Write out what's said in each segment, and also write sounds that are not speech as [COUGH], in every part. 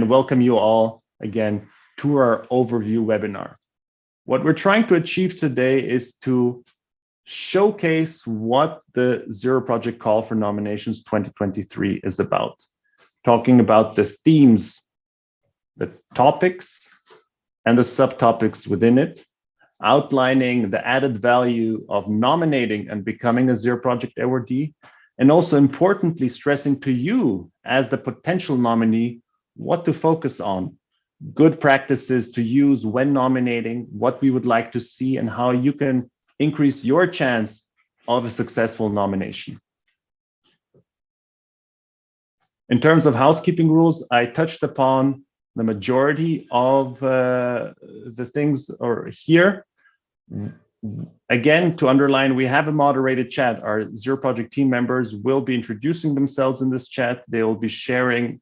and welcome you all again to our overview webinar. What we're trying to achieve today is to showcase what the Zero Project Call for Nominations 2023 is about. Talking about the themes, the topics, and the subtopics within it, outlining the added value of nominating and becoming a Zero Project awardee, and also importantly stressing to you as the potential nominee what to focus on, good practices to use when nominating, what we would like to see, and how you can increase your chance of a successful nomination. In terms of housekeeping rules, I touched upon the majority of uh, the things or here. Again, to underline, we have a moderated chat. Our Zero Project team members will be introducing themselves in this chat. They will be sharing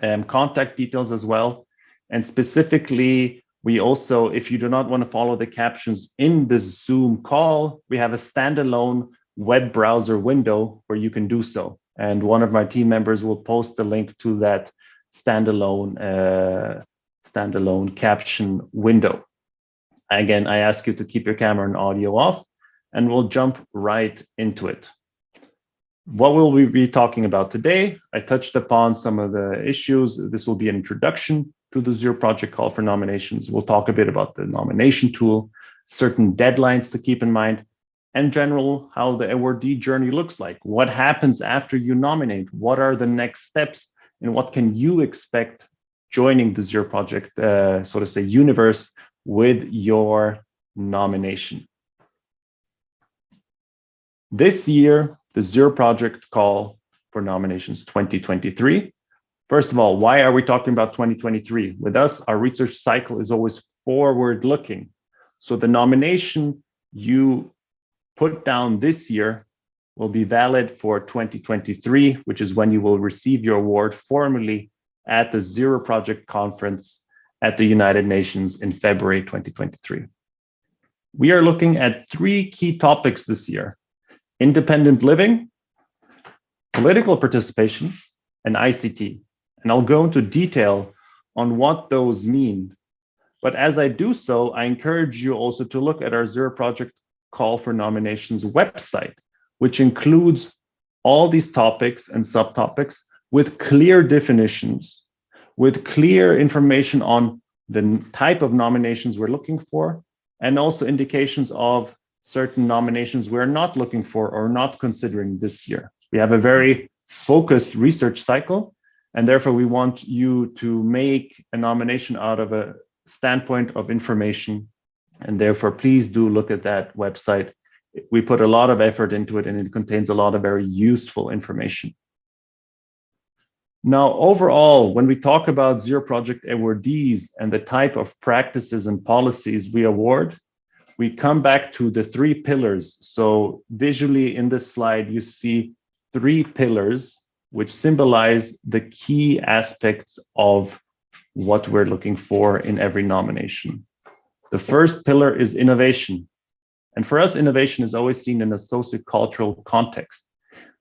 um, contact details as well. And specifically, we also, if you do not want to follow the captions in the Zoom call, we have a standalone web browser window where you can do so. And one of my team members will post the link to that standalone uh, standalone caption window. Again, I ask you to keep your camera and audio off, and we'll jump right into it. What will we be talking about today? I touched upon some of the issues. This will be an introduction to the Zero Project call for nominations. We'll talk a bit about the nomination tool, certain deadlines to keep in mind, and general how the awardee journey looks like. What happens after you nominate? What are the next steps? And what can you expect joining the Zero Project, uh, so to say, universe with your nomination. This year, the Zero Project call for nominations 2023. First of all, why are we talking about 2023? With us, our research cycle is always forward looking. So the nomination you put down this year will be valid for 2023, which is when you will receive your award formally at the Zero Project Conference at the United Nations in February 2023. We are looking at three key topics this year, independent living, political participation, and ICT. And I'll go into detail on what those mean. But as I do so, I encourage you also to look at our Zero Project Call for Nominations website, which includes all these topics and subtopics with clear definitions with clear information on the type of nominations we're looking for, and also indications of certain nominations we're not looking for or not considering this year. We have a very focused research cycle, and therefore we want you to make a nomination out of a standpoint of information. And therefore, please do look at that website. We put a lot of effort into it and it contains a lot of very useful information. Now, overall, when we talk about Zero Project awardees and the type of practices and policies we award, we come back to the three pillars. So visually in this slide, you see three pillars which symbolize the key aspects of what we're looking for in every nomination. The first pillar is innovation. And for us, innovation is always seen in a sociocultural context.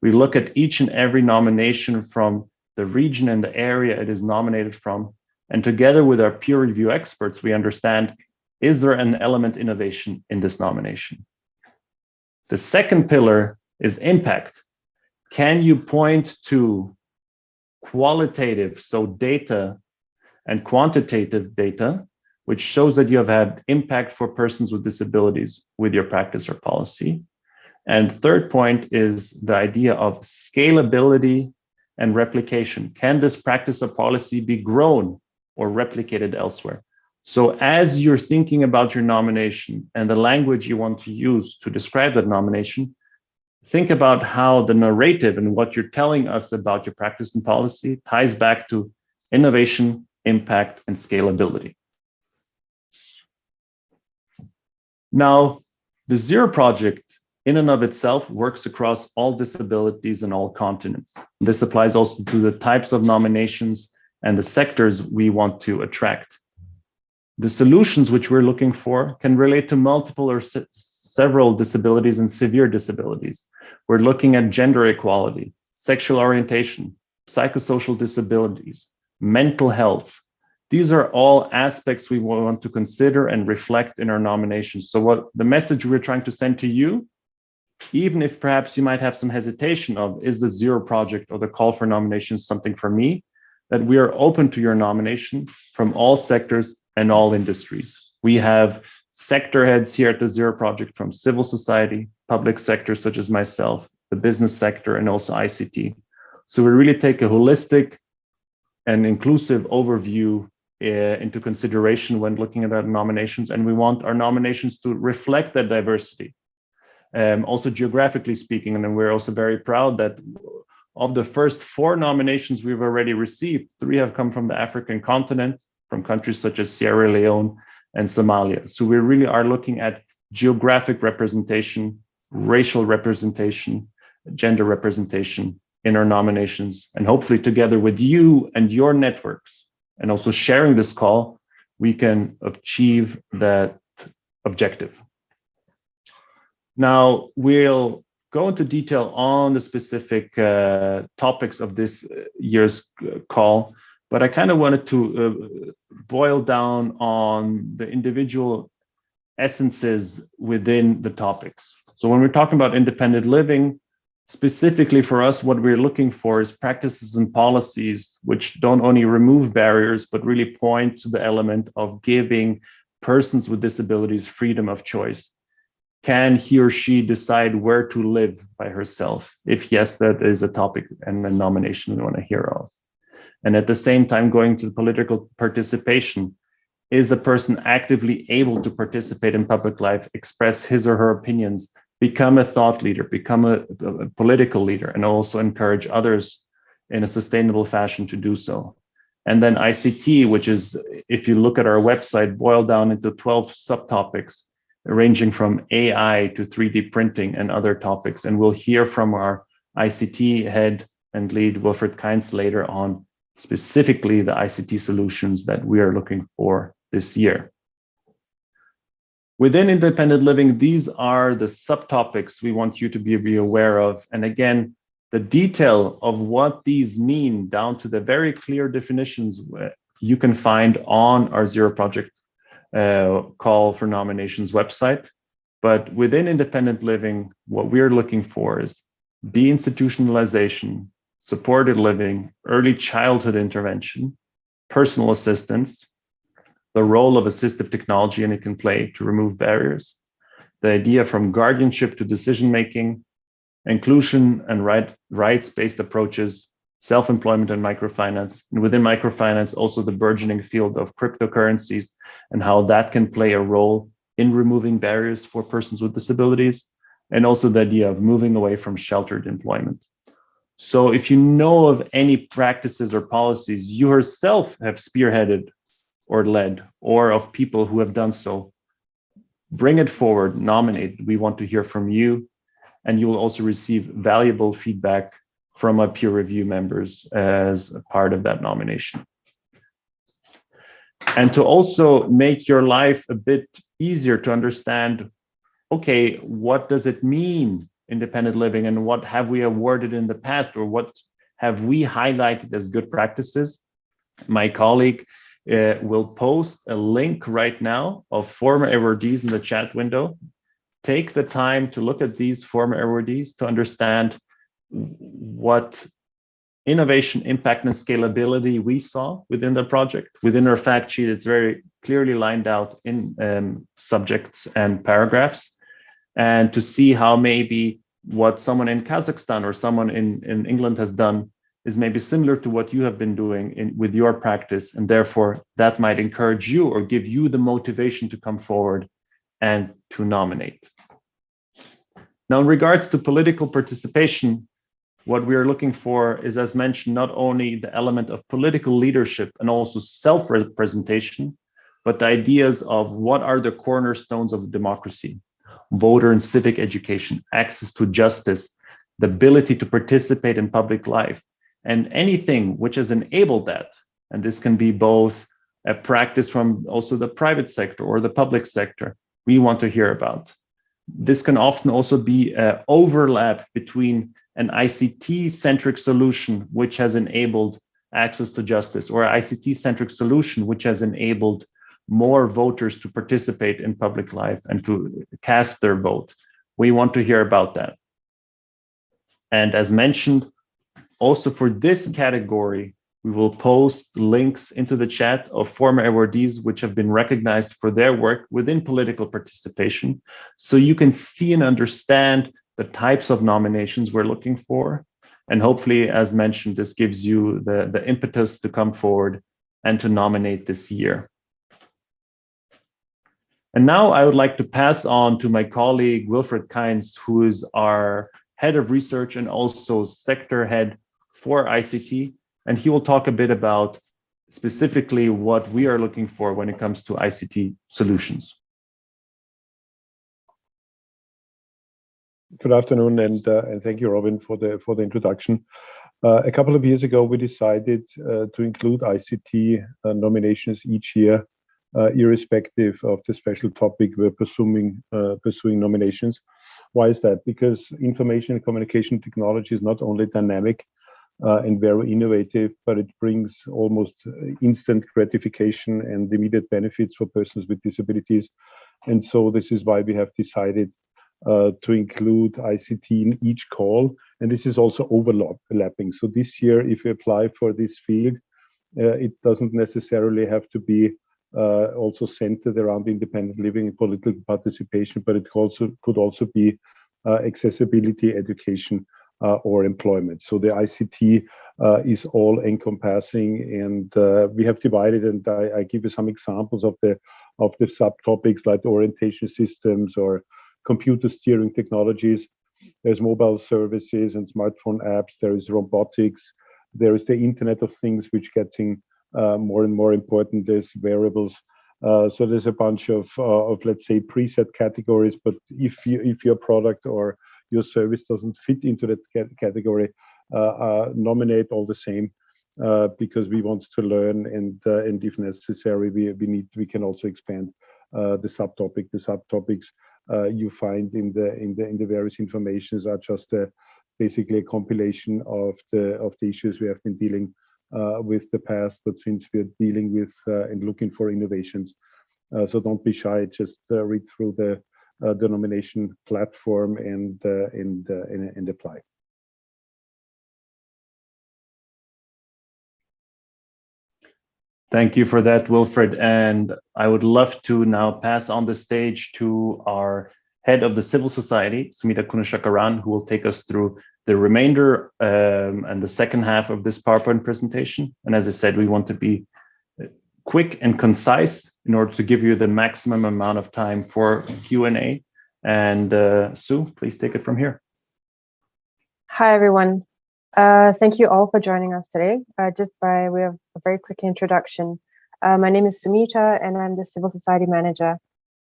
We look at each and every nomination from the region and the area it is nominated from. And together with our peer review experts, we understand, is there an element innovation in this nomination? The second pillar is impact. Can you point to qualitative, so data and quantitative data, which shows that you have had impact for persons with disabilities with your practice or policy? And third point is the idea of scalability and replication. Can this practice or policy be grown or replicated elsewhere? So as you're thinking about your nomination and the language you want to use to describe that nomination, think about how the narrative and what you're telling us about your practice and policy ties back to innovation, impact, and scalability. Now, the Zero Project in and of itself works across all disabilities and all continents. This applies also to the types of nominations and the sectors we want to attract. The solutions which we're looking for can relate to multiple or se several disabilities and severe disabilities. We're looking at gender equality, sexual orientation, psychosocial disabilities, mental health. These are all aspects we want to consider and reflect in our nominations. So what the message we're trying to send to you, even if perhaps you might have some hesitation of, is the zero project or the call for nominations something for me, that we are open to your nomination from all sectors and all industries. We have sector heads here at the Zero Project from civil society, public sector such as myself, the business sector, and also ICT. So we really take a holistic and inclusive overview uh, into consideration when looking at our nominations, and we want our nominations to reflect that diversity. Um, also geographically speaking, and we're also very proud that of the first four nominations we've already received, three have come from the African continent, from countries such as Sierra Leone and Somalia. So we really are looking at geographic representation, racial representation, gender representation in our nominations, and hopefully together with you and your networks, and also sharing this call, we can achieve that objective. Now, we'll go into detail on the specific uh, topics of this uh, year's uh, call, but I kind of wanted to uh, boil down on the individual essences within the topics. So when we're talking about independent living, specifically for us, what we're looking for is practices and policies which don't only remove barriers, but really point to the element of giving persons with disabilities freedom of choice. Can he or she decide where to live by herself? If yes, that is a topic and a nomination we want to hear of and at the same time going to political participation is the person actively able to participate in public life express his or her opinions become a thought leader become a, a, political leader and also encourage others in a sustainable fashion to do so. And then ict which is if you look at our website boiled down into 12 subtopics ranging from ai to 3d printing and other topics. And we'll hear from our ict head and lead wilfred Kainz later on specifically the ICT solutions that we are looking for this year. Within independent living, these are the subtopics we want you to be, be aware of. And again, the detail of what these mean down to the very clear definitions you can find on our Zero Project uh, call for nominations website. But within independent living, what we're looking for is deinstitutionalization, supported living, early childhood intervention, personal assistance, the role of assistive technology and it can play to remove barriers, the idea from guardianship to decision-making, inclusion and right, rights-based approaches, self-employment and microfinance, and within microfinance, also the burgeoning field of cryptocurrencies and how that can play a role in removing barriers for persons with disabilities, and also the idea of moving away from sheltered employment. So if you know of any practices or policies you yourself have spearheaded or led, or of people who have done so, bring it forward, nominate. We want to hear from you, and you will also receive valuable feedback from our peer review members as a part of that nomination. And to also make your life a bit easier to understand, okay, what does it mean independent living and what have we awarded in the past or what have we highlighted as good practices. My colleague uh, will post a link right now of former awardees in the chat window. Take the time to look at these former awardees to understand what innovation, impact, and scalability we saw within the project. Within our fact sheet, it's very clearly lined out in um, subjects and paragraphs and to see how maybe what someone in Kazakhstan or someone in, in England has done is maybe similar to what you have been doing in, with your practice. And therefore, that might encourage you or give you the motivation to come forward and to nominate. Now, in regards to political participation, what we are looking for is, as mentioned, not only the element of political leadership and also self-representation, but the ideas of what are the cornerstones of democracy voter and civic education, access to justice, the ability to participate in public life, and anything which has enabled that. And this can be both a practice from also the private sector or the public sector we want to hear about. This can often also be an overlap between an ICT-centric solution, which has enabled access to justice or ICT-centric solution, which has enabled more voters to participate in public life and to cast their vote. We want to hear about that. And as mentioned, also for this category, we will post links into the chat of former awardees which have been recognized for their work within political participation. So you can see and understand the types of nominations we're looking for. And hopefully, as mentioned, this gives you the, the impetus to come forward and to nominate this year. And now I would like to pass on to my colleague, Wilfred Kainz, who is our head of research and also sector head for ICT. And he will talk a bit about specifically what we are looking for when it comes to ICT solutions. Good afternoon, and, uh, and thank you, Robin, for the for the introduction. Uh, a couple of years ago, we decided uh, to include ICT uh, nominations each year, irrespective of the special topic we're pursuing uh, pursuing nominations. Why is that? Because information and communication technology is not only dynamic and very innovative, but it brings almost instant gratification and immediate benefits for persons with disabilities. And so this is why we have decided uh, to include ICT in each call. And this is also overlapping. So this year, if you apply for this field, uh, it doesn't necessarily have to be uh, also centered around independent living and political participation, but it also could also be uh, accessibility, education, uh, or employment. So the ICT uh, is all encompassing, and we have divided. And I, I give you some examples of the of the subtopics like orientation systems or computer steering technologies. There's mobile services and smartphone apps. There is robotics. There is the Internet of Things, which getting uh, more and more important. is wearables. Uh, so there's a bunch of, uh, of let's say preset categories. But if you, if your product or your service doesn't fit into that category, uh, uh, nominate all the same. Uh, because we want to learn and and if necessary we we need we can also expand the subtopic the subtopics uh, you find in the in the in the various informations are just basically a compilation of the of the issues we have been dealing uh, with the past. But since we're dealing with uh, and looking for innovations, uh, so don't be shy. Just uh, read through the uh, denomination platform and and, and and apply. Thank you for that, Wilfred. And I would love to now pass on the stage to our head of the civil society, Sumita Kunashakaran, who will take us through the remainder um, and the second half of this PowerPoint presentation. And as I said, we want to be uh, quick and concise in order to give you the maximum amount of time for Q&A. And uh, Sue, please take it from here. Hi, everyone. Uh, thank you all for joining us today. Uh, just by way of a very quick introduction, uh, my name is Sumita and I'm the Civil Society Manager.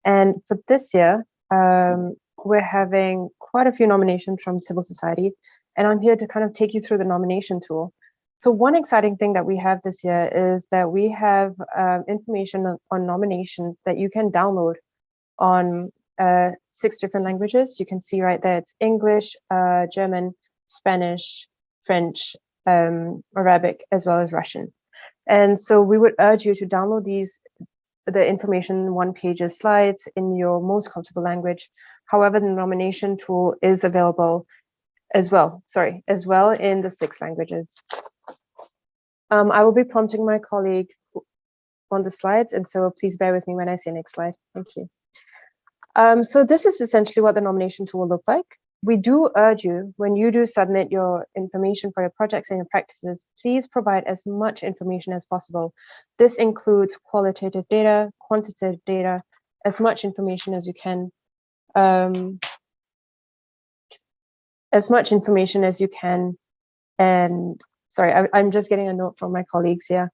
And for this year, um, we're having quite a few nominations from civil society, and I'm here to kind of take you through the nomination tool. So one exciting thing that we have this year is that we have um, information on, on nominations that you can download on uh, six different languages. You can see right there, it's English, uh, German, Spanish, French, um, Arabic, as well as Russian. And so we would urge you to download these, the information one pages slides in your most comfortable language. However, the nomination tool is available as well, sorry, as well in the six languages. Um, I will be prompting my colleague on the slides, and so please bear with me when I say next slide. Thank you. Um, so this is essentially what the nomination tool will look like we do urge you, when you do submit your information for your projects and your practices, please provide as much information as possible. This includes qualitative data, quantitative data, as much information as you can, um, as much information as you can. And sorry, I, I'm just getting a note from my colleagues here,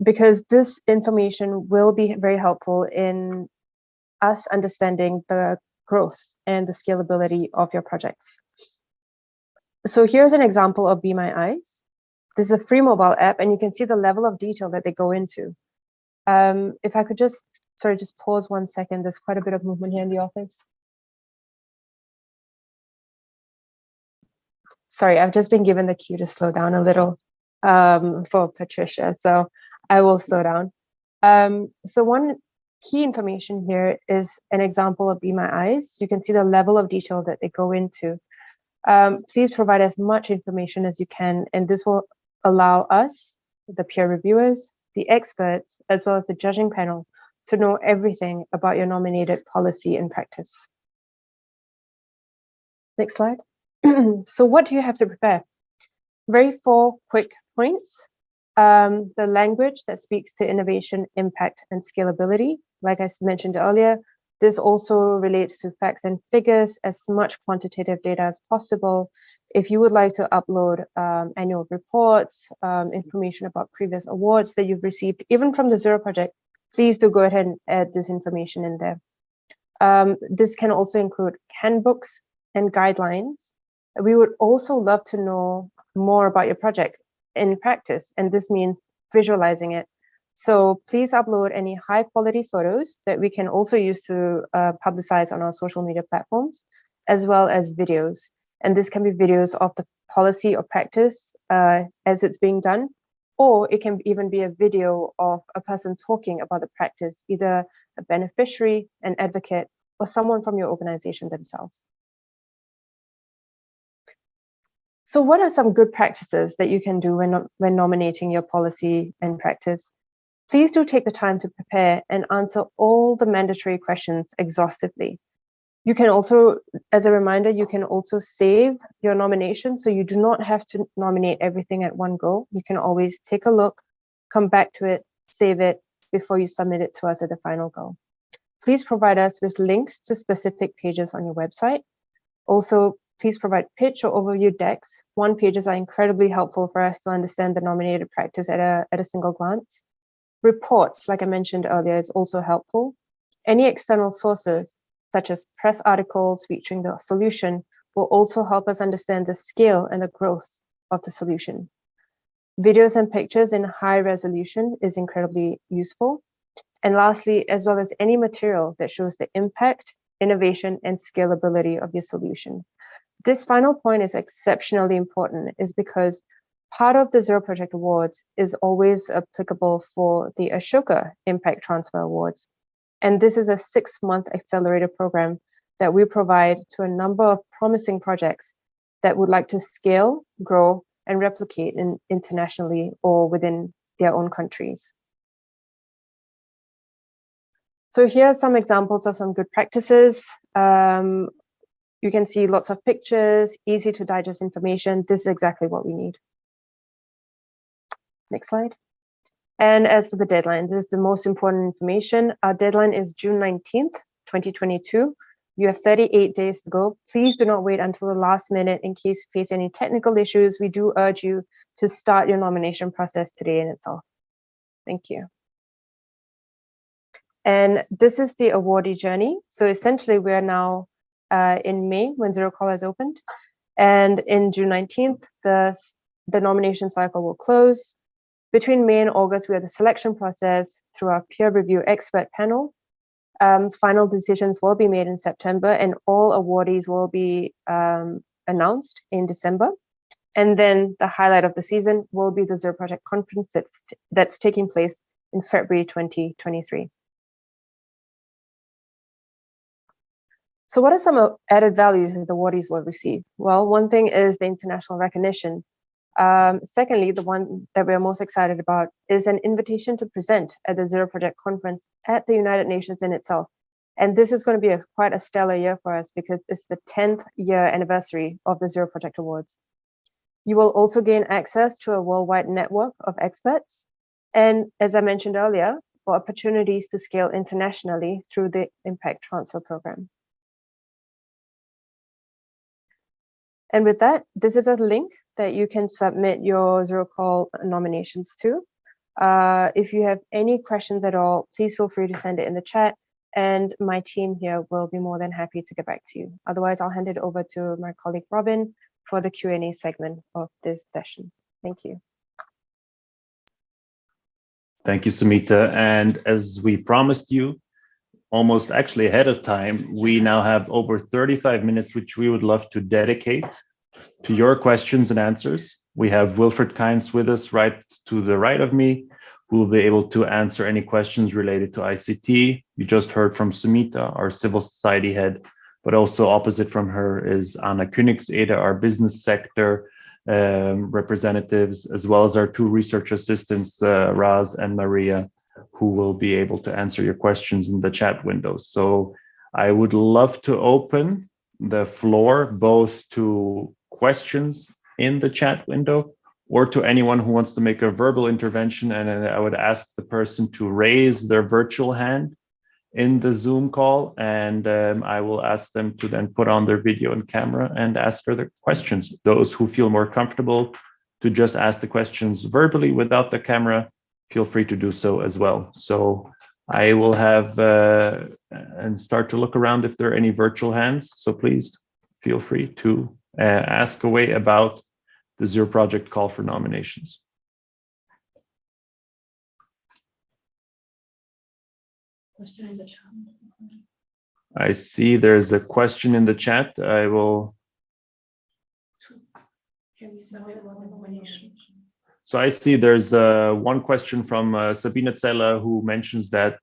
because this information will be very helpful in us understanding the growth and the scalability of your projects. So here's an example of Be My Eyes. This is a free mobile app and you can see the level of detail that they go into. Um, if I could just, sorry, just pause one second. There's quite a bit of movement here in the office. Sorry, I've just been given the cue to slow down a little. um, for Patricia, so I will slow down. Um, so one key information here is an example of Be My Eyes. You can see the level of detail that they go into. Um, please provide as much information as you can, and this will allow us, the peer reviewers, the experts, as well as the judging panel, to know everything about your nominated policy and practice. Next slide. [CLEARS THROAT] so what do you have to prepare? Very four quick points. Um, the language that speaks to innovation, impact, and scalability. Like I mentioned earlier, this also relates to facts and figures, as much quantitative data as possible. If you would like to upload um, annual reports, um, information about previous awards that you've received, even from the Zero Project, please do go ahead and add this information in there. Um, this can also include handbooks and guidelines. We would also love to know more about your project in practice, and this means visualizing it. So please upload any high quality photos that we can also use to uh, publicize on our social media platforms, as well as videos. And this can be videos of the policy or practice uh, as it's being done, or it can even be a video of a person talking about the practice, either a beneficiary, an advocate, or someone from your organization themselves. So what are some good practices that you can do when, when nominating your policy and practice? Please do take the time to prepare and answer all the mandatory questions exhaustively. You can also, as a reminder, you can also save your nomination. So you do not have to nominate everything at one go. You can always take a look, come back to it, save it before you submit it to us at the final go. Please provide us with links to specific pages on your website. Also, please provide pitch or overview decks. One pages are incredibly helpful for us to understand the nominated practice at a, at a single glance. Reports, like I mentioned earlier, is also helpful. Any external sources, such as press articles featuring the solution, will also help us understand the scale and the growth of the solution. Videos and pictures in high resolution is incredibly useful. And lastly, as well as any material that shows the impact, innovation, and scalability of your solution. This final point is exceptionally important is because part of the Zero Project Awards is always applicable for the Ashoka Impact Transfer Awards. And this is a six month accelerator program that we provide to a number of promising projects that would like to scale, grow, and replicate in, internationally or within their own countries. So here are some examples of some good practices. Um, you can see lots of pictures, easy to digest information. This is exactly what we need. Next slide. And as for the deadline, this is the most important information. Our deadline is June 19th, 2022. You have 38 days to go. Please do not wait until the last minute in case you face any technical issues. We do urge you to start your nomination process today in itself. Thank you. And this is the awardee journey. So essentially, we are now uh, in May when Zero Call has opened. And in June 19th, the, the nomination cycle will close. Between May and August, we have the selection process through our peer review expert panel. Um, final decisions will be made in September and all awardees will be um, announced in December. And then the highlight of the season will be the Zero Project Conference that's, that's taking place in February 2023. So what are some added values that the awardees will receive? Well, one thing is the international recognition. Um, secondly, the one that we're most excited about is an invitation to present at the Zero Project Conference at the United Nations in itself. And this is going to be a, quite a stellar year for us because it's the 10th year anniversary of the Zero Project Awards. You will also gain access to a worldwide network of experts. And as I mentioned earlier, for opportunities to scale internationally through the Impact Transfer Program. And with that, this is a link that you can submit your Zero Call nominations to. Uh, if you have any questions at all, please feel free to send it in the chat and my team here will be more than happy to get back to you. Otherwise, I'll hand it over to my colleague Robin for the Q&A segment of this session. Thank you. Thank you, Sumita. And as we promised you, almost actually ahead of time, we now have over 35 minutes, which we would love to dedicate to your questions and answers. We have Wilfred Kainz with us right to the right of me, who will be able to answer any questions related to ICT. You just heard from Sumita, our civil society head, but also opposite from her is Anna Königseder, our business sector um, representatives, as well as our two research assistants, uh, Raz and Maria, who will be able to answer your questions in the chat window. So I would love to open the floor both to questions in the chat window or to anyone who wants to make a verbal intervention. And I would ask the person to raise their virtual hand in the Zoom call, and um, I will ask them to then put on their video and camera and ask further questions. Those who feel more comfortable to just ask the questions verbally without the camera, feel free to do so as well. So I will have uh, and start to look around if there are any virtual hands. So please feel free to ask away about the Zero Project call for nominations. Question in the chat. I see there's a question in the chat. I will. Can we submit one nomination? So I see there's uh, one question from uh, Sabine Zeller who mentions that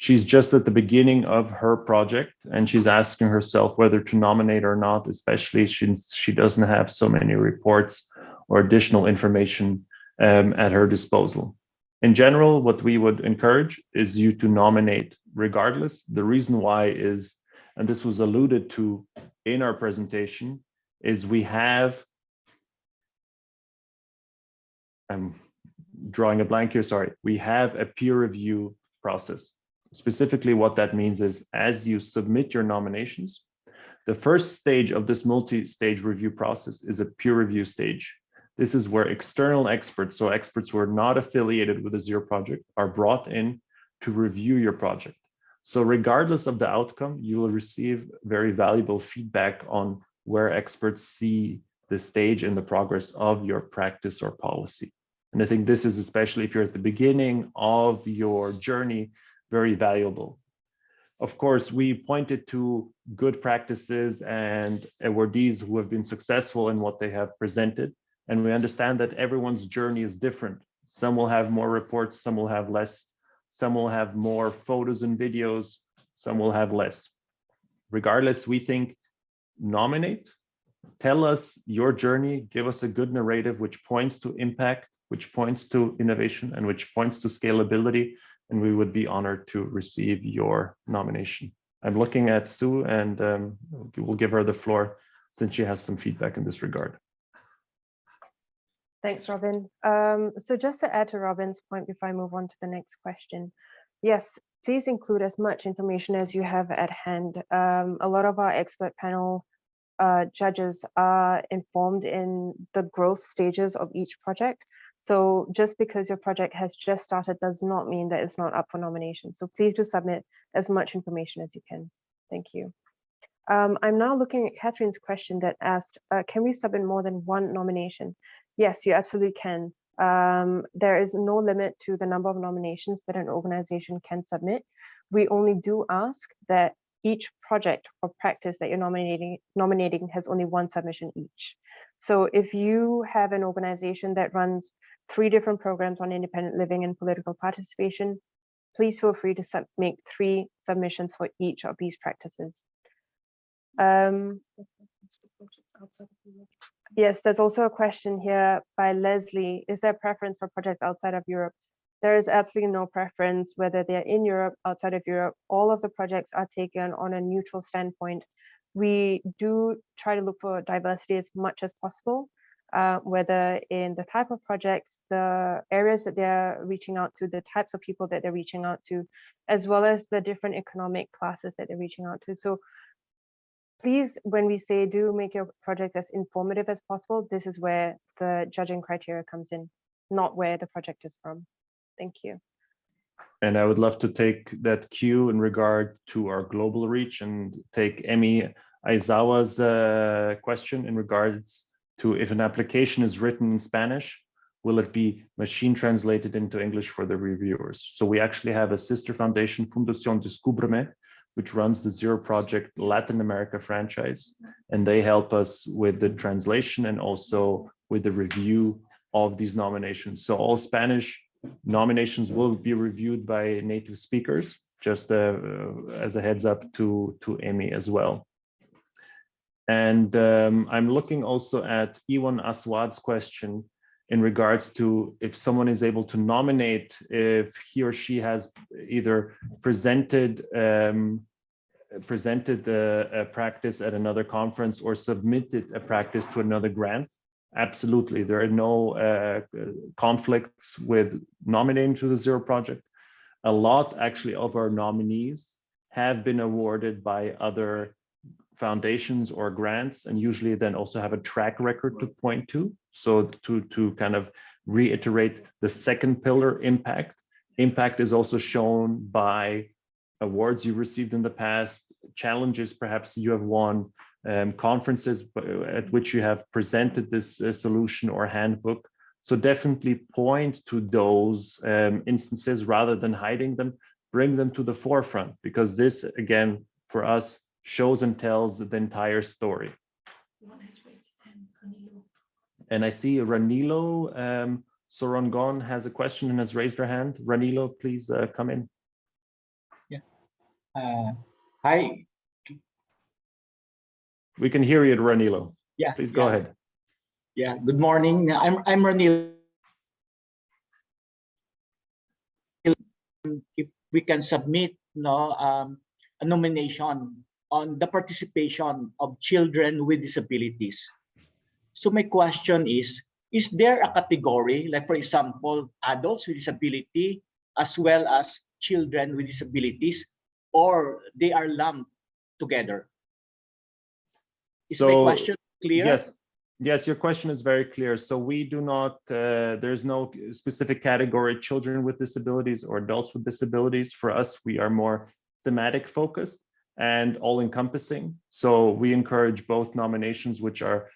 she's just at the beginning of her project and she's asking herself whether to nominate or not, especially since she doesn't have so many reports or additional information um, at her disposal. In general, what we would encourage is you to nominate regardless. The reason why is, and this was alluded to in our presentation, is we have, I'm drawing a blank here, sorry, we have a peer review process. Specifically, what that means is as you submit your nominations, the first stage of this multi-stage review process is a peer review stage. This is where external experts, so experts who are not affiliated with the Zero project, are brought in to review your project. So regardless of the outcome, you will receive very valuable feedback on where experts see the stage and the progress of your practice or policy. And I think this is especially if you're at the beginning of your journey, very valuable. Of course, we pointed to good practices and awardees who have been successful in what they have presented. And we understand that everyone's journey is different. Some will have more reports, some will have less, some will have more photos and videos, some will have less. Regardless, we think nominate, tell us your journey, give us a good narrative which points to impact, which points to innovation, and which points to scalability, and we would be honored to receive your nomination. I'm looking at Sue and um, we'll give her the floor since she has some feedback in this regard. Thanks, Robin. Um, so just to add to Robin's point before I move on to the next question, yes, please include as much information as you have at hand. Um, a lot of our expert panel uh, judges are informed in the growth stages of each project. So just because your project has just started does not mean that it's not up for nomination. So please do submit as much information as you can. Thank you. Um, I'm now looking at Catherine's question that asked, uh, can we submit more than one nomination? Yes, you absolutely can. Um, there is no limit to the number of nominations that an organization can submit. We only do ask that each project or practice that you're nominating nominating has only one submission each. So if you have an organization that runs three different programs on independent living and political participation, please feel free to make three submissions for each of these practices. Um, yes, there's also a question here by Leslie. Is there preference for projects outside of Europe? There is absolutely no preference whether they're in Europe, outside of Europe. All of the projects are taken on a neutral standpoint. We do try to look for diversity as much as possible, uh, whether in the type of projects, the areas that they're reaching out to, the types of people that they're reaching out to, as well as the different economic classes that they're reaching out to. So please, when we say do make your project as informative as possible, this is where the judging criteria comes in, not where the project is from. Thank you. And I would love to take that cue in regard to our global reach and take Emmy Aizawa's uh, question in regards to if an application is written in Spanish, will it be machine translated into English for the reviewers? So we actually have a sister foundation, Fundación Descúbreme, which runs the Zero Project Latin America franchise. And they help us with the translation and also with the review of these nominations. So all Spanish nominations will be reviewed by native speakers, just uh, as a heads up to, to Amy as well. And um, I'm looking also at Iwan Aswad's question in regards to if someone is able to nominate if he or she has either presented um, presented a, a, practice at another conference or submitted a practice to another grant. Absolutely, there are no uh, conflicts with nominating to the Zero Project. A lot actually of our nominees have been awarded by other foundations or grants and usually then also have a track record to point to. So to, to kind of reiterate the second pillar impact, impact is also shown by awards you received in the past, challenges perhaps you have won, um, conferences at which you have presented this uh, solution or handbook. So definitely point to those um, instances rather than hiding them, bring them to the forefront because this again, for us, shows and tells the entire story. And I see Ranilo um, Sorongon has a question and has raised her hand. Ranilo, please uh, come in. Yeah. Uh, hi. We can hear you, Ranilo. Yeah. Please go yeah. ahead. Yeah. Good morning. I'm I'm Ranilo. If we can submit no um, a nomination on the participation of children with disabilities. So my question is, is there a category, like for example, adults with disability, as well as children with disabilities, or they are lumped together? Is So, my question clear? Yes, yes, your question is very clear. So we do not, uh, there's no specific category, children with disabilities or adults with disabilities. For us, we are more thematic focused and all encompassing. So we encourage both nominations, which are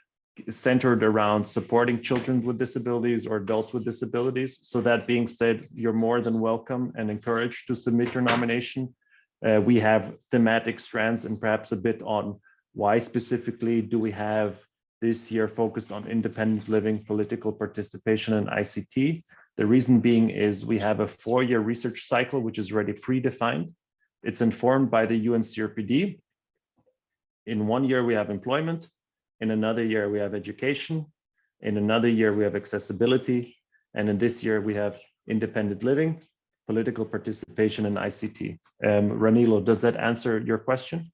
centered around supporting children with disabilities or adults with disabilities. So that being said, you're more than welcome and encouraged to submit your nomination. Uh, we have thematic strands and perhaps a bit on why specifically do we have this year focused on independent living, political participation and ICT. The reason being is we have a four-year research cycle, which is already predefined. It's informed by the UN CRPD. In one year, we have employment. In another year, we have education. In another year, we have accessibility. And in this year, we have independent living, political participation, and ICT. Um, Ranilo, does that answer your question?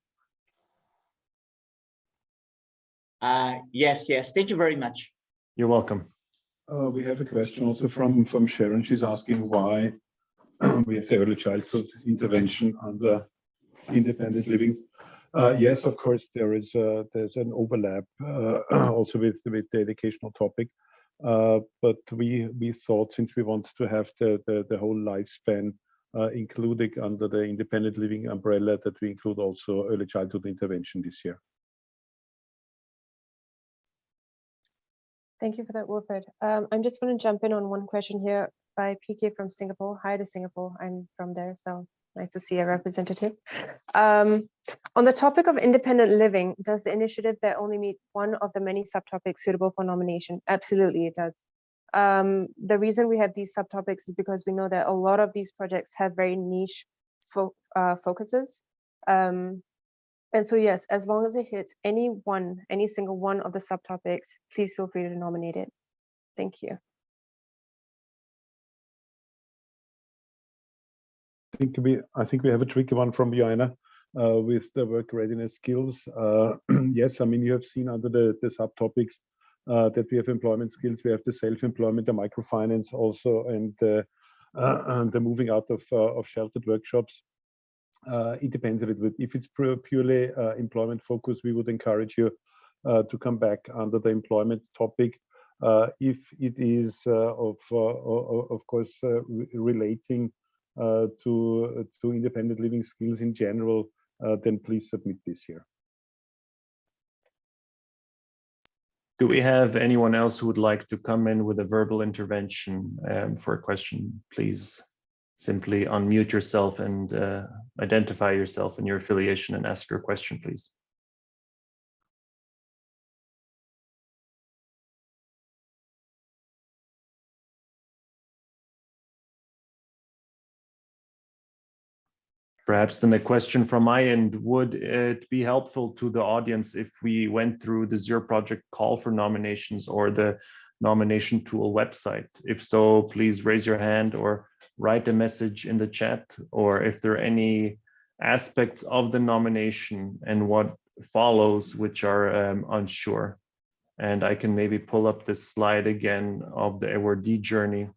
Uh, yes, yes. Thank you very much. You're welcome. Uh, we have a question also from, from Sharon. She's asking why we have the early childhood intervention under independent living. Uh, yes, of course, there is a, there's an overlap uh, [CLEARS THROAT] also with, with the educational topic. Uh, but we we thought since we want to have the, the, the whole lifespan uh, included under the independent living umbrella that we include also early childhood intervention this year. Thank you for that, Wilfred. Um, I'm just going to jump in on one question here by PK from Singapore. Hi to Singapore. I'm from there, so nice to see a representative. Um, on the topic of independent living, does the initiative that only meet one of the many subtopics suitable for nomination? Absolutely, it does. Um, the reason we have these subtopics is because we know that a lot of these projects have very niche fo uh, focuses. Um, and so yes, as long as it hits any one, any single one of the subtopics, please feel free to nominate it. Thank you. Think we I think we have a tricky one from Joanna uh, with the work readiness skills. Uh, [CLEARS THROAT] yes, I mean you have seen under the the subtopics uh, that we have employment skills, we have the self-employment, the microfinance also, and the and the moving out of of sheltered workshops. Uh, it depends a little bit. If it's purely uh, employment focus, we would encourage you uh, to come back under the employment topic. if it is of, of course, re relating to, to independent living skills in general, then please submit this year. Do we have anyone else who would like to come in with a verbal intervention um, for a question, please? simply unmute yourself and uh, identify yourself and your affiliation and ask your question, please. Perhaps then a question from my end, would it be helpful to the audience if we went through the Zero Project call for nominations or the nomination tool website? If so, please raise your hand or write a message in the chat, or if there are any aspects of the nomination and what follows which are um, unsure. And I can maybe pull up this slide again of the awardee journey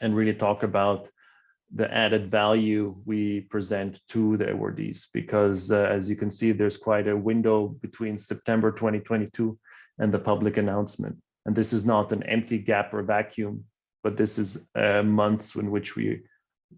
and really talk about the added value we present to the awardees because uh, as you can see there's quite a window between September 2022 and the public announcement. And this is not an empty gap or vacuum but this is uh, months in which we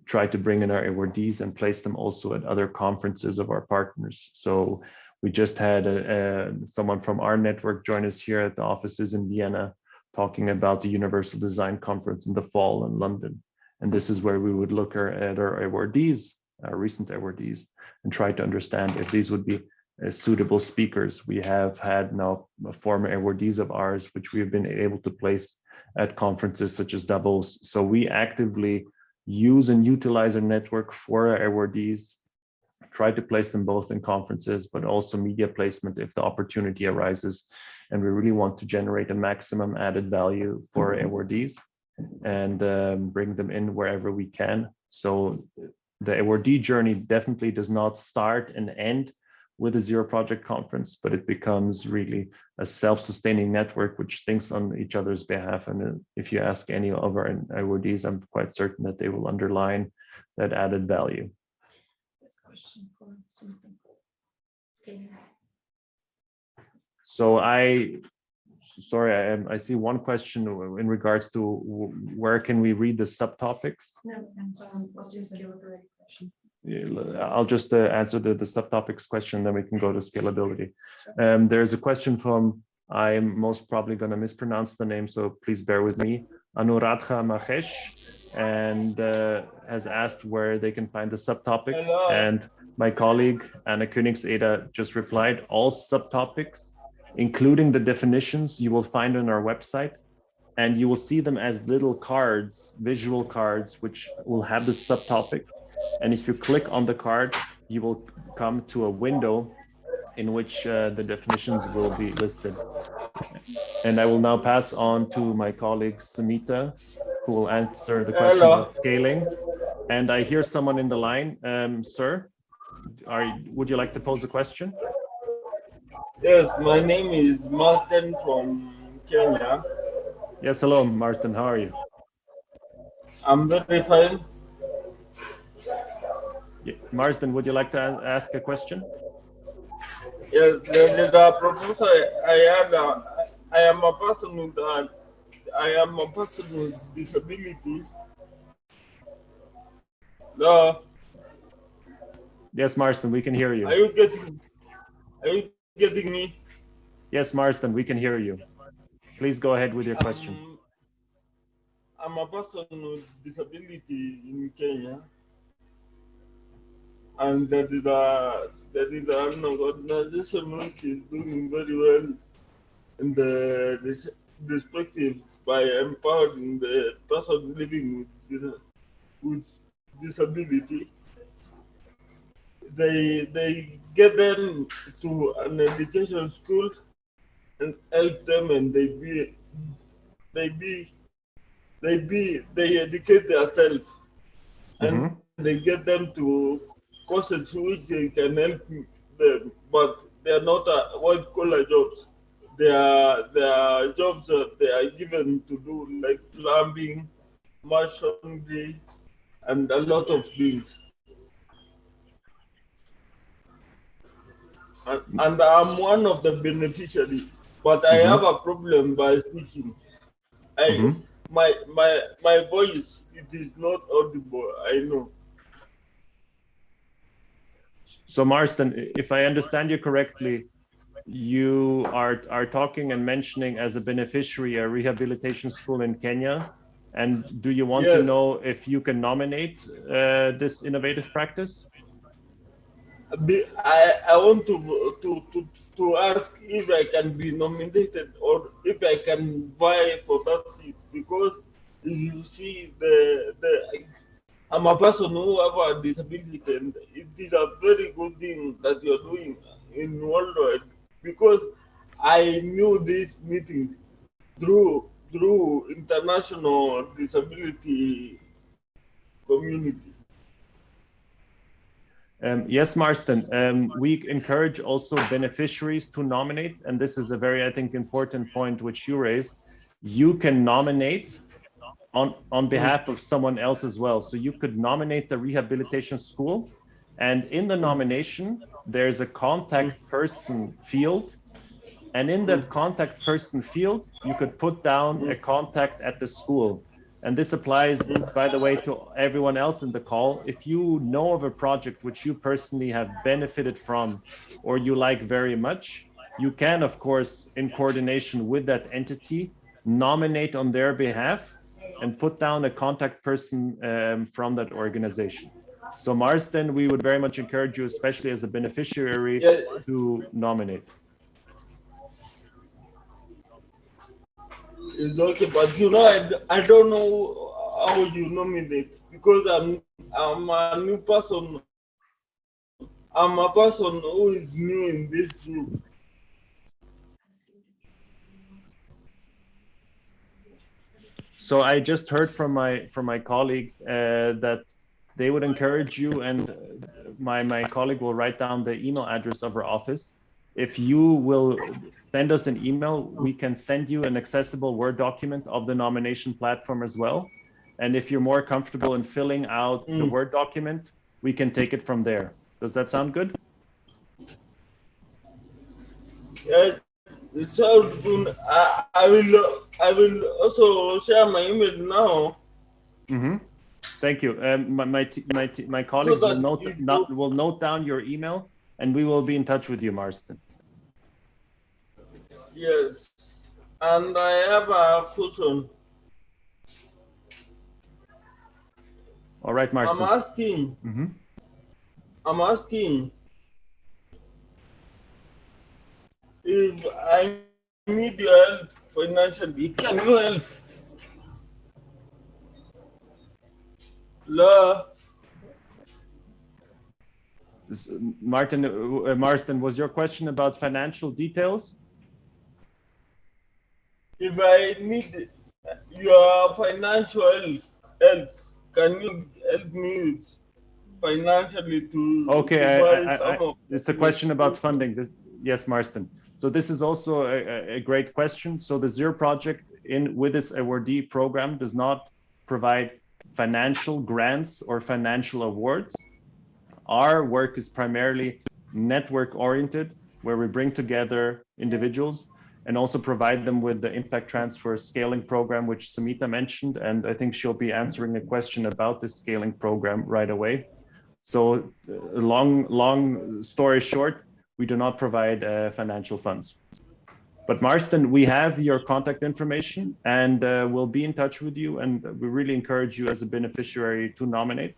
try to bring in our awardees and place them also at other conferences of our partners. So we just had a, a, someone from our network join us here at the offices in Vienna talking about the Universal Design Conference in the fall in London and this is where we would look at our awardees, our recent awardees, and try to understand if these would be uh, suitable speakers. We have had now former awardees of ours, which we have been able to place at conferences such as Davos. So we actively use and utilize our network for our awardees, try to place them both in conferences, but also media placement if the opportunity arises. And we really want to generate a maximum added value for our awardees and um, bring them in wherever we can. So the awardee journey definitely does not start and end with a zero project conference, but it becomes really a self-sustaining network which thinks on each other's behalf. And uh, if you ask any of our awardees, I'm quite certain that they will underline that added value. This question for something. Okay. So I sorry, I, I see one question in regards to where can we read the subtopics? No, um, what's your scalability question? I'll just uh, answer the, the subtopics question, then we can go to scalability. Um, there's a question from, I'm most probably going to mispronounce the name, so please bear with me, Anuradha Mahesh, and uh, has asked where they can find the subtopics. Hello. And my colleague, Anna Königseder, just replied, all subtopics including the definitions you will find on our website. And you will see them as little cards, visual cards, which will have the subtopic. And if you click on the card, you will come to a window in which uh, the definitions will be listed. And I will now pass on to my colleague Sumita, who will answer the question Hello. of scaling. And I hear someone in the line, um, sir. Are would you like to pose a question? Yes, my name is Martin from Kenya. Yes, hello, Marston. How are you? I'm very fine. Yeah, Marsden, would you like to ask a question? Yes, the, professor I had, uh, I am a person with a, I am a person with disability. No, Yes, Marston, we can hear you. are you getting? Are you getting me? Yes, Marston, we can hear you. Please go ahead with your question. Um, I'm a person with disability in Kenya, and that is a that is an organization which is doing very well in the this perspective by empowering the person living with with disability. They they get them to an education school and help them, and they be they be they be they educate themselves. And Mhm. they get them to courses which they can help them but they are not uh, white collar jobs. They are they are jobs that they are given to do like plumbing masonry and a lot of things and, and i'm one of the beneficiaries but i Mhm. have a problem by speaking I, Mhm. my my my voice it is not audible i know So Marston, if I understand you correctly, you are, are talking and mentioning as a beneficiary a rehabilitation school in Kenya. And do you want to know if you can nominate uh, this innovative practice? I, I want to, to to to ask if I can be nominated or if I can vie for that seat because you see the the I'm a person who have a disability and it is a very good thing that you're doing in worldwide because I knew this meeting through through international disability community. Um, yes, Marston, um, we encourage also beneficiaries to nominate, and this is a very, I think, important point which you raised. You can nominate on, on behalf of someone else as well. So you could nominate the rehabilitation school, and in the nomination, there's a contact person field. And in that contact person field, you could put down a contact at the school. And this applies, by the way, to everyone else in the call. If you know of a project which you personally have benefited from or you like very much, you can, of course, in coordination with that entity, nominate on their behalf and put down a contact person um, from that organization. So Marsden, we would very much encourage you, especially as a beneficiary, to nominate. It's okay, but you know, I, I don't know how you nominate because I'm I'm a new person. I'm a person who is new in this group. So I just heard from my from my colleagues uh, that they would encourage you, and my my colleague will write down the email address of our office. If you will send us an email, we can send you an accessible Word document of the nomination platform as well. And if you're more comfortable in filling out the Mm. Word document, we can take it from there. Does that sound good? Yeah, it sounds good. I, I will I will also share my email now. Mm-hmm. Thank you. Um, my my my, my colleagues will note not, will note down your email, and we will be in touch with you, Marston. Yes, and I have a question. All right, Marston. I'm asking. hmm I'm asking if I need your help financially, can you help? La, S- Martin, uh, Marston, was your question about financial details? if I need your financial help, can you help me financially to, Okay, I- I- I- It's a question about funding. This, yes, Marston. So this is also a, a- a great question. So the Zero project in with its awardee program does not provide financial grants or financial awards. Our work is primarily network oriented, where we bring together individuals and also provide them with the impact transfer scaling program, which Sumita mentioned. And I think she'll be answering a question about this scaling program right away. So uh, long, long story short, we do not provide uh, financial funds. But Marston, we have your contact information and uh, we'll be in touch with you. And we really encourage you as a beneficiary to nominate.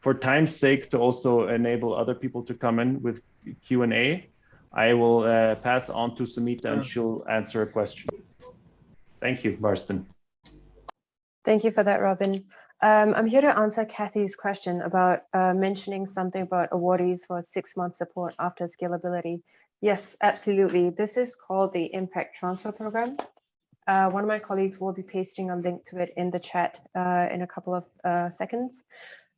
For time's sake, to also enable other people to come in with Q&A, I will uh, pass on to Sumita and she'll answer a question. Thank you, Marston. Thank you for that, Robin. Um, I'm here to answer Kathy's question about uh, mentioning something about awardees for six month support after scalability. Yes, absolutely. This is called the Impact Transfer Program. Uh, one of my colleagues will be pasting a link to it in the chat uh, in a couple of uh, seconds.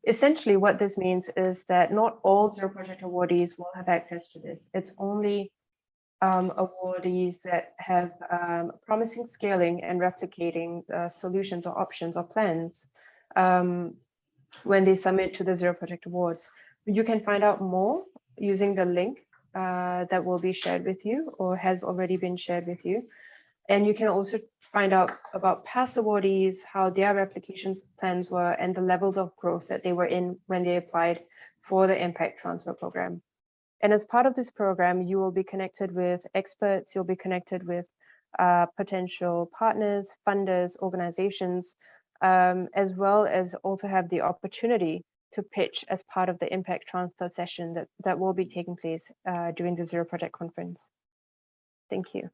Essentially, what this means is that not all Zero Project awardees will have access to this. It's only um, awardees that have um, promising scaling and replicating uh, solutions or options or plans um, when they submit to the Zero Project Awards. You can find out more using the link uh, that will be shared with you or has already been shared with you. And you can also find out about past awardees, how their replications plans were, and the levels of growth that they were in when they applied for the Impact Transfer Program. And as part of this program, you will be connected with experts, you'll be connected with uh, potential partners, funders, organizations, um, as well as also have the opportunity to pitch as part of the impact transfer session that, that will be taking place uh, during the Zero Project Conference. Thank you.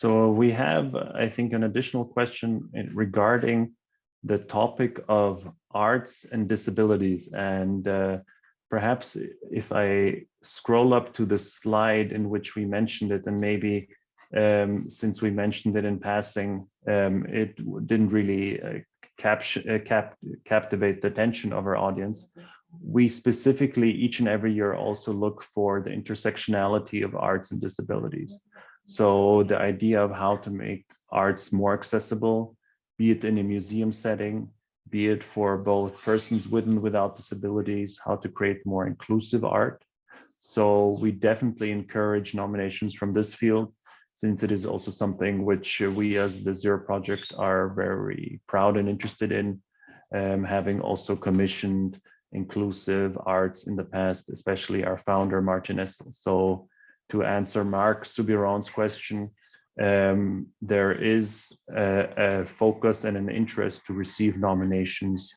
So we have, I think, an additional question regarding the topic of arts and disabilities. And uh, perhaps if I scroll up to the slide in which we mentioned it, and maybe um, since we mentioned it in passing, um, it didn't really uh, capture, uh, cap captivate the attention of our audience. We specifically each and every year also look for the intersectionality of arts and disabilities. So the idea of how to make arts more accessible, be it in a museum setting, be it for both persons with and without disabilities, how to create more inclusive art. So we definitely encourage nominations from this field, since it is also something which we as the Zero Project are very proud and interested in, um, having also commissioned inclusive arts in the past, especially our founder, Martin Essl. So to answer Mark Subiron's question, um, there is a, a, focus and an interest to receive nominations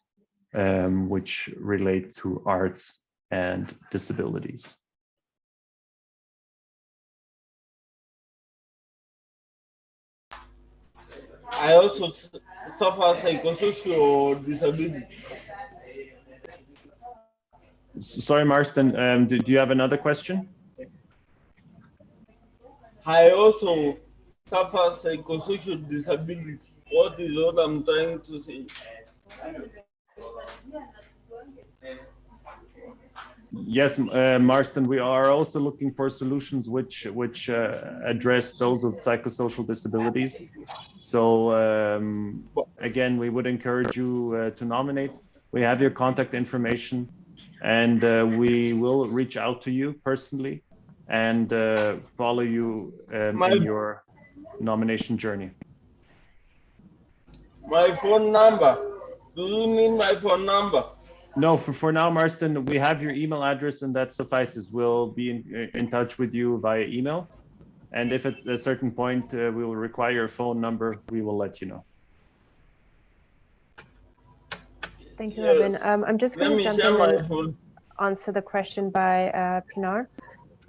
um, which relate to arts and disabilities. I also suffer psychosocial disability. Sorry, Marston, um, do, do you have another question? I also suffer psychosocial disability. What is what I'm trying to say? Yes, uh, Marston, we are also looking for solutions which which uh, address those with psychosocial disabilities. So um, again, we would encourage you uh, to nominate. We have your contact information and uh, we will reach out to you personally and uh, follow you um, My- in your nomination journey. My phone number. Do you need my phone number? No, for, for now, Marston, we have your email address and that suffices. We'll be in, in touch with you via email. And if at a certain point uh, we will require your phone number, we will let you know. Thank you, Robin. Um, I'm just going to jump in and answer the question by uh, Pinar.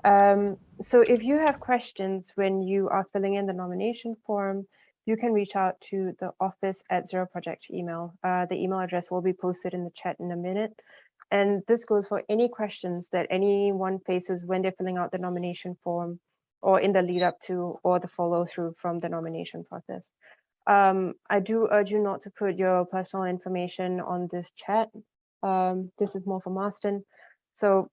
Um, so if you have questions when you are filling in the nomination form, you can reach out to the office at Zero Project email. Uh, the email address will be posted in the chat in a minute. And this goes for any questions that anyone faces when they're filling out the nomination form or in the lead up to or the follow through from the nomination process. Um, I do urge you not to put your personal information on this chat. Um, this is more for Marston. So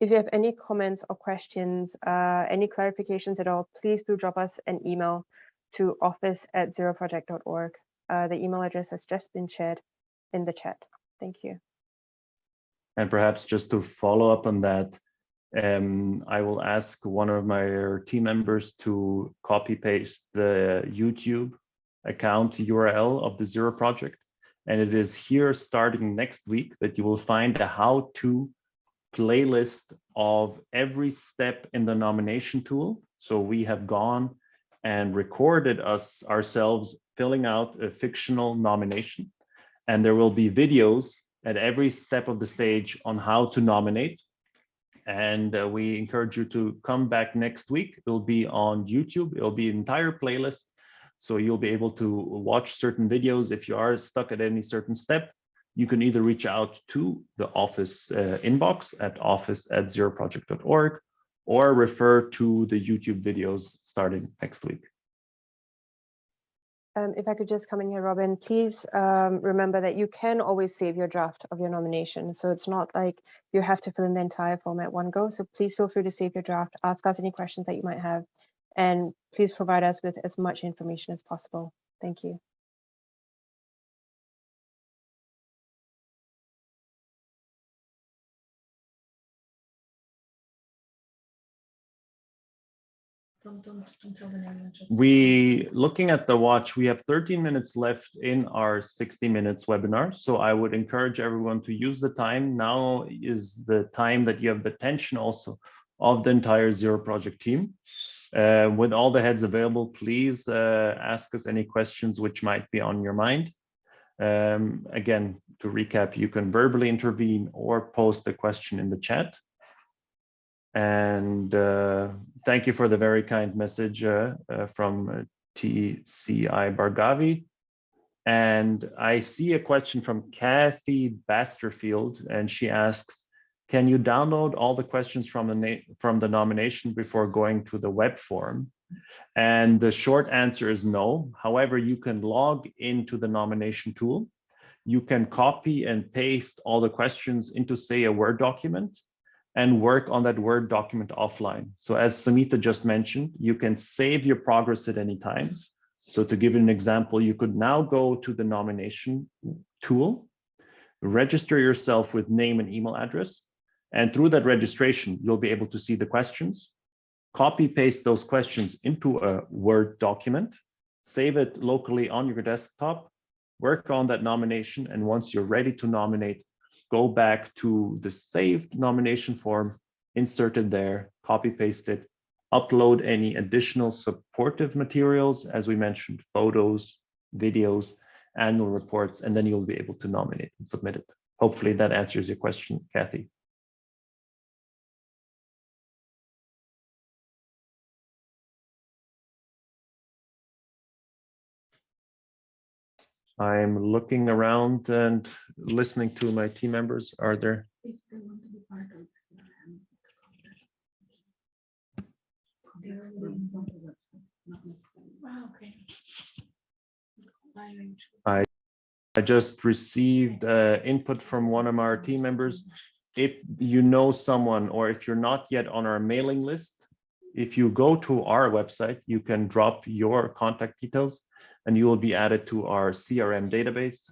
if you have any comments or questions, uh, any clarifications at all, please do drop us an email to office at zeroproject.org. Uh, the email address has just been shared in the chat. Thank you. And perhaps just to follow up on that, um, I will ask one of my team members to copy paste the YouTube account URL of the Zero Project. And it is here starting next week that you will find a how to playlist of every step in the nomination tool. So we have gone and recorded us ourselves filling out a fictional nomination. And there will be videos at every step of the stage on how to nominate. And uh, we encourage you to come back next week. It'll be on YouTube. It'll be an entire playlist. So you'll be able to watch certain videos. If you are stuck at any certain step, you can either reach out to the office uh, inbox at office at zeroproject.org or refer to the YouTube videos starting next week. Um, if I could just come in here, Robin, please um, remember that you can always save your draft of your nomination. So it's not like you have to fill in the entire form at one go. So please feel free to save your draft, ask us any questions that you might have, and please provide us with as much information as possible. Thank you. Don't, don't, tell the name. We, looking at the watch, we have 13 minutes left in our 60 minutes webinar. So I would encourage everyone to use the time. Now is the time that you have the attention also of the entire Zero Project team. Uh, with all the heads available, please uh, ask us any questions which might be on your mind. Um, again, to recap, you can verbally intervene or post a question in the chat. And uh, thank you for the very kind message uh, uh, from TCI Bargavi. And I see a question from Kathy Basterfield, and she asks, can you download all the questions from the from the nomination before going to the web form? And the short answer is no. However, you can log into the nomination tool. You can copy and paste all the questions into, say, a Word document and work on that Word document offline. So as Sumita just mentioned, you can save your progress at any time. So to give an example, you could now go to the nomination tool, register yourself with name and email address, and through that registration, you'll be able to see the questions, copy paste those questions into a Word document, save it locally on your desktop, work on that nomination, and once you're ready to nominate, go back to the saved nomination form, insert it there, copy paste it, upload any additional supportive materials, as we mentioned, photos, videos, annual reports, and then you'll be able to nominate and submit it. Hopefully that answers your question, Kathy. I'm looking around and listening to my team members. Are there? Bye, I just received uh, input from one of our team members. If you know someone or if you're not yet on our mailing list, if you go to our website, you can drop your contact details and you will be added to our CRM database.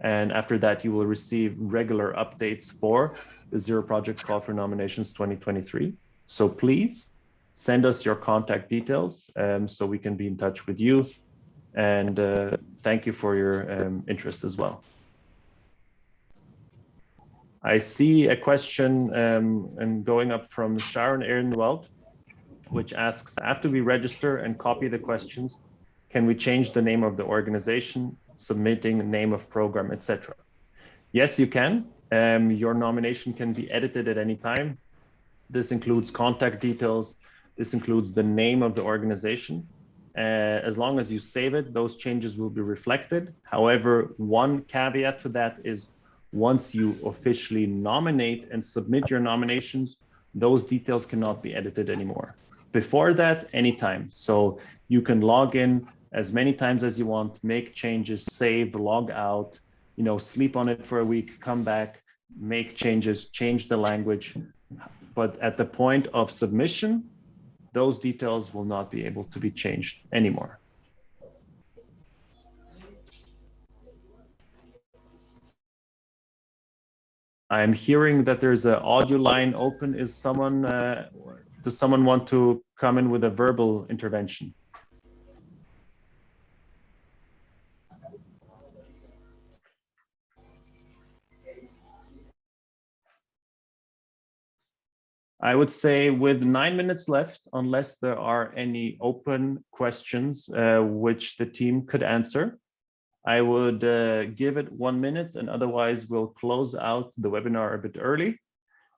And after that, you will receive regular updates for the Zero Project Call for Nominations 2023. So please send us your contact details um, so we can be in touch with you. And uh, thank you for your um, interest as well. I see a question um, and going up from Sharon Ehrenwald, which asks, after we register and copy the questions, can we change the name of the organization, submitting name of program, etc.? Yes, you can. Um, your nomination can be edited at any time. This includes contact details. This includes the name of the organization. Uh, as long as you save it, those changes will be reflected. However, one caveat to that is once you officially nominate and submit your nominations, those details cannot be edited anymore. Before that, anytime. So you can log in as many times as you want, make changes, save, log out, you know, sleep on it for a week, come back, make changes, change the language. But at the point of submission, those details will not be able to be changed anymore. I'm hearing that there's an audio line open. Is someone, uh, does someone want to come in with a verbal intervention? I would say with nine minutes left, unless there are any open questions uh, which the team could answer, I would uh, give it one minute and otherwise we'll close out the webinar a bit early.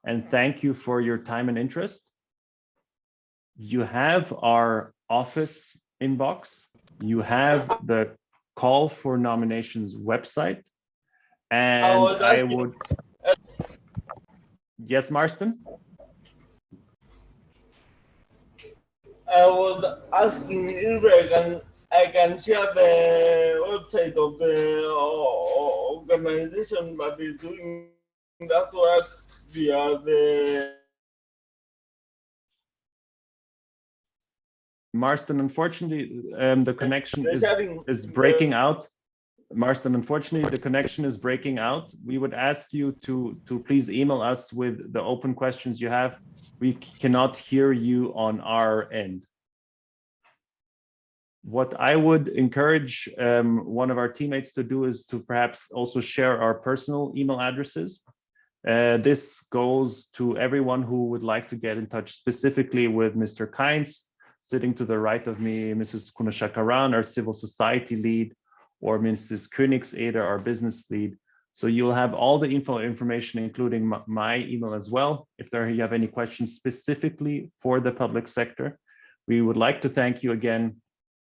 And thank you for your time and interest. You have our office inbox. You have the call for nominations website. And oh, I would, yes, Marston? I was asking if I can I can share the website of the organization that is doing that work via the Marston, unfortunately, um, the connection is, sharing is breaking out. Marston, unfortunately, the connection is breaking out. We would ask you to, to please email us with the open questions you have. We cannot hear you on our end. What I would encourage um, one of our teammates to do is to perhaps also share our personal email addresses. Uh, this goes to everyone who would like to get in touch specifically with Mr. Kainz, sitting to the right of me, Mrs. Kunashakaran, our civil society lead, or Mrs. Königseder, our business lead. So you'll have all the info information, including my, my email as well. If there you have any questions specifically for the public sector, we would like to thank you again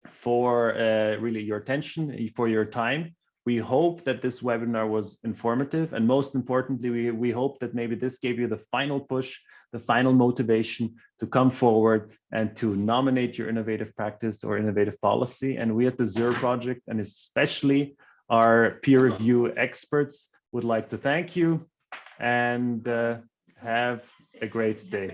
for uh, really your attention, for your time. We hope that this webinar was informative and most importantly, we, we hope that maybe this gave you the final push, the final motivation to come forward and to nominate your innovative practice or innovative policy. And we at the Zero Project and especially our peer review experts would like to thank you and uh, have a great day.